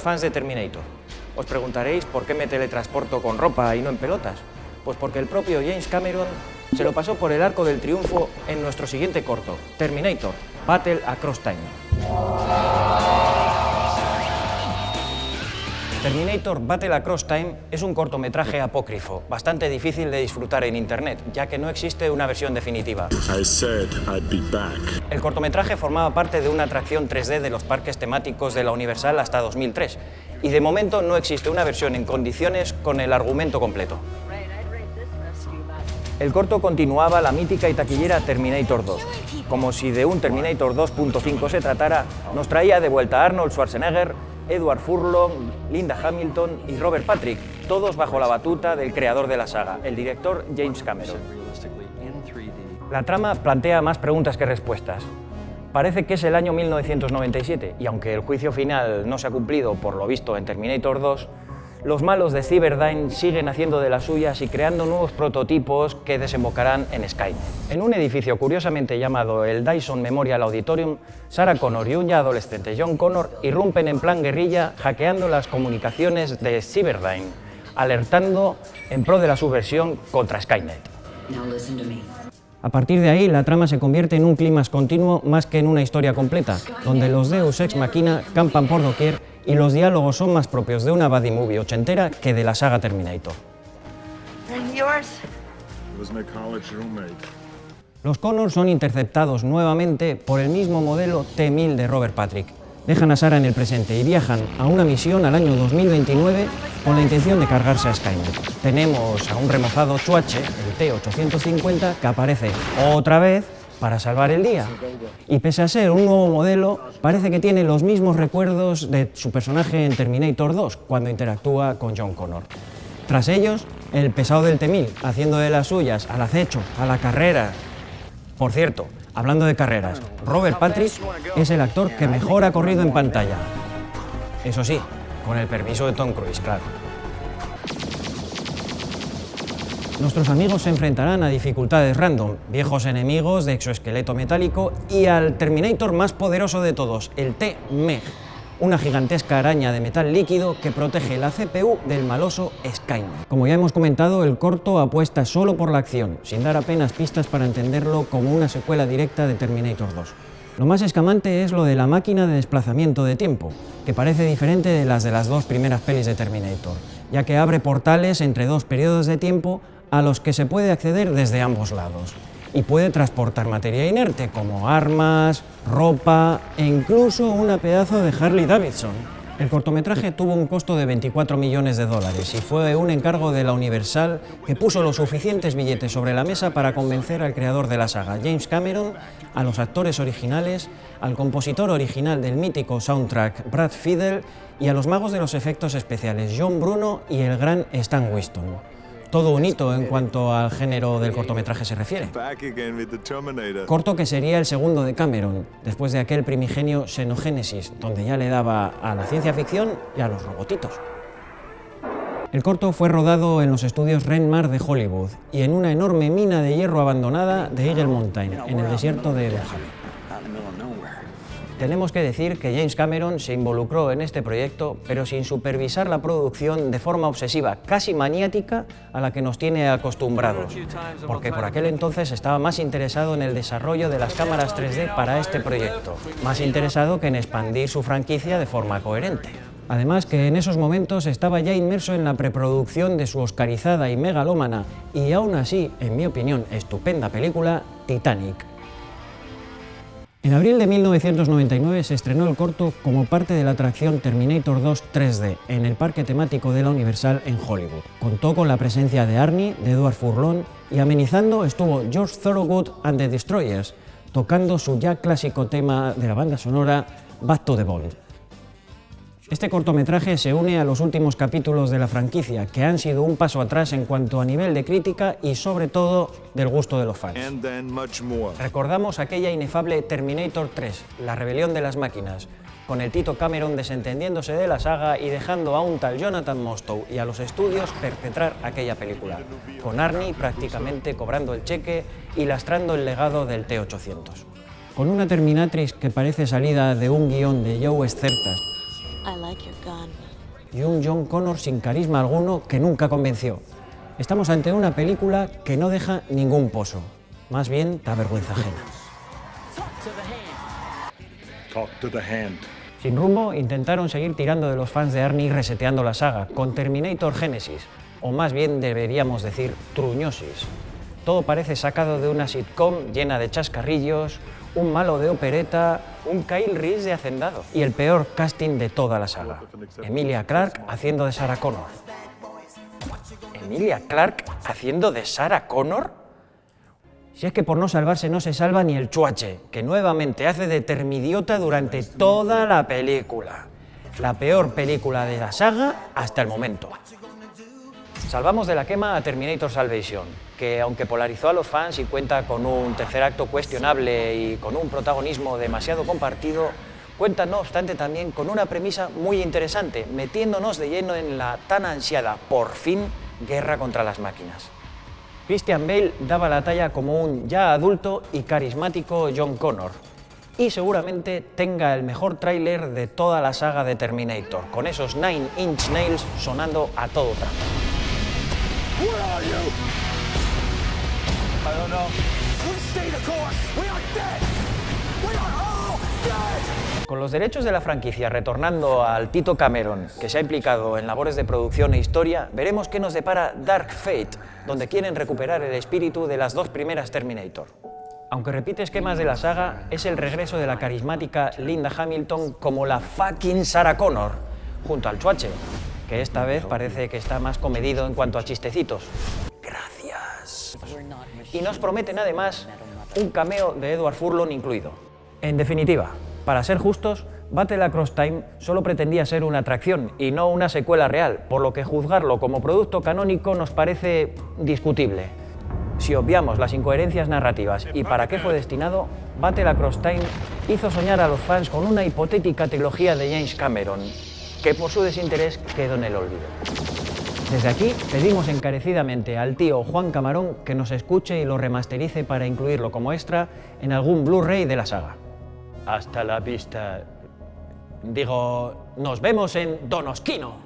fans de Terminator. Os preguntaréis por qué me teletransporto con ropa y no en pelotas. Pues porque el propio James Cameron se lo pasó por el arco del triunfo en nuestro siguiente corto, Terminator, Battle Across Time. Terminator Battle Across Time es un cortometraje apócrifo, bastante difícil de disfrutar en internet, ya que no existe una versión definitiva. El cortometraje formaba parte de una atracción 3D de los parques temáticos de la Universal hasta 2003, y de momento no existe una versión en condiciones con el argumento completo. El corto continuaba la mítica y taquillera Terminator 2. Como si de un Terminator 2.5 se tratara, nos traía de vuelta a Arnold Schwarzenegger, Edward Furlong, Linda Hamilton y Robert Patrick, todos bajo la batuta del creador de la saga, el director James Cameron. La trama plantea más preguntas que respuestas. Parece que es el año 1997 y aunque el juicio final no se ha cumplido por lo visto en Terminator 2, los malos de Cyberdyne siguen haciendo de las suyas y creando nuevos prototipos que desembocarán en Skynet. En un edificio curiosamente llamado el Dyson Memorial Auditorium, Sarah Connor y un ya adolescente John Connor irrumpen en plan guerrilla hackeando las comunicaciones de Cyberdyne, alertando en pro de la subversión contra Skynet. A partir de ahí, la trama se convierte en un clímax continuo más que en una historia completa, donde los Deus Ex Machina campan por doquier y los diálogos son más propios de una buddy movie ochentera que de la saga Terminator. Los Connors son interceptados nuevamente por el mismo modelo T-1000 de Robert Patrick. Dejan a Sarah en el presente y viajan a una misión al año 2029 con la intención de cargarse a Skynet. Tenemos a un remozado Chuache, el T-850, que aparece otra vez para salvar el día. Y pese a ser un nuevo modelo, parece que tiene los mismos recuerdos de su personaje en Terminator 2, cuando interactúa con John Connor. Tras ellos, el pesado del T-1000, haciendo de las suyas al acecho, a la carrera. Por cierto, hablando de carreras, Robert Patrick es el actor que mejor ha corrido en pantalla. Eso sí, con el permiso de Tom Cruise, claro. Nuestros amigos se enfrentarán a dificultades random, viejos enemigos de exoesqueleto metálico y al Terminator más poderoso de todos, el T-MEG, una gigantesca araña de metal líquido que protege la CPU del maloso Skynet. Como ya hemos comentado, el corto apuesta solo por la acción, sin dar apenas pistas para entenderlo como una secuela directa de Terminator 2. Lo más escamante es lo de la máquina de desplazamiento de tiempo, que parece diferente de las de las dos primeras pelis de Terminator, ya que abre portales entre dos periodos de tiempo a los que se puede acceder desde ambos lados y puede transportar materia inerte como armas, ropa e incluso una pedazo de Harley Davidson. El cortometraje tuvo un costo de 24 millones de dólares y fue un encargo de la Universal que puso los suficientes billetes sobre la mesa para convencer al creador de la saga, James Cameron, a los actores originales, al compositor original del mítico soundtrack, Brad Fiedel, y a los magos de los efectos especiales, John Bruno y el gran Stan Winston todo un hito en cuanto al género del cortometraje se refiere. Corto que sería el segundo de Cameron, después de aquel primigenio Xenogénesis, donde ya le daba a la ciencia ficción y a los robotitos. El corto fue rodado en los estudios Renmar de Hollywood y en una enorme mina de hierro abandonada de Eagle Mountain, en el desierto de Mojave. Tenemos que decir que James Cameron se involucró en este proyecto, pero sin supervisar la producción de forma obsesiva, casi maniática, a la que nos tiene acostumbrados, porque por aquel entonces estaba más interesado en el desarrollo de las cámaras 3D para este proyecto, más interesado que en expandir su franquicia de forma coherente. Además que en esos momentos estaba ya inmerso en la preproducción de su oscarizada y megalómana, y aún así, en mi opinión, estupenda película, Titanic. En abril de 1999 se estrenó el corto como parte de la atracción Terminator 2 3D en el parque temático de la Universal en Hollywood. Contó con la presencia de Arnie, de Edward Furlong y amenizando estuvo George Thorogood and the Destroyers, tocando su ya clásico tema de la banda sonora Back to the Bond. Este cortometraje se une a los últimos capítulos de la franquicia, que han sido un paso atrás en cuanto a nivel de crítica y sobre todo del gusto de los fans. Recordamos aquella inefable Terminator 3, la rebelión de las máquinas, con el Tito Cameron desentendiéndose de la saga y dejando a un tal Jonathan Mostow y a los estudios perpetrar aquella película, con Arnie prácticamente cobrando el cheque y lastrando el legado del T-800. Con una Terminatrix que parece salida de un guion de Joe Certas I like your gun. y un John Connor sin carisma alguno que nunca convenció. Estamos ante una película que no deja ningún pozo, más bien da vergüenza ajena. Talk to the hand. Sin rumbo, intentaron seguir tirando de los fans de Arnie reseteando la saga, con Terminator Genesis, o más bien deberíamos decir truñosis. Todo parece sacado de una sitcom llena de chascarrillos, un malo de opereta, un Kyle Reese de hacendado y el peor casting de toda la saga. Emilia Clarke haciendo de Sarah Connor. ¿Emilia Clarke haciendo de Sarah Connor? Si es que por no salvarse no se salva ni el chuache, que nuevamente hace de termidiota durante toda la película. La peor película de la saga hasta el momento. Salvamos de la quema a Terminator Salvation, que aunque polarizó a los fans y cuenta con un tercer acto cuestionable y con un protagonismo demasiado compartido, cuenta no obstante también con una premisa muy interesante, metiéndonos de lleno en la tan ansiada, por fin, guerra contra las máquinas. Christian Bale daba la talla como un ya adulto y carismático John Connor. Y seguramente tenga el mejor tráiler de toda la saga de Terminator, con esos Nine Inch Nails sonando a todo trapo. Where are you? I don't know. We stay the course. We are dead. We are all dead. Con los derechos de la franquicia retornando al Tito Cameron, que se ha implicado en labores de producción e historia, veremos qué nos depara Dark Fate, donde quieren recuperar el espíritu de las dos primeras Terminator. Aunque repite esquemas de la saga, es el regreso de la carismática Linda Hamilton como la fucking Sarah Connor, junto al Chuache, que esta vez parece que está más comedido en cuanto a chistecitos. Gracias. Y nos prometen además un cameo de Edward Furlong incluido. En definitiva, para ser justos, Battle Across Time solo pretendía ser una atracción y no una secuela real, por lo que juzgarlo como producto canónico nos parece discutible. Si obviamos las incoherencias narrativas y para qué fue destinado, Battle Across Time hizo soñar a los fans con una hipotética trilogía de James Cameron, que por su desinterés quedó en el olvido. Desde aquí pedimos encarecidamente al tío Juan Camarón que nos escuche y lo remasterice para incluirlo como extra en algún Blu-ray de la saga. Hasta la vista. Digo, nos vemos en Donosquino.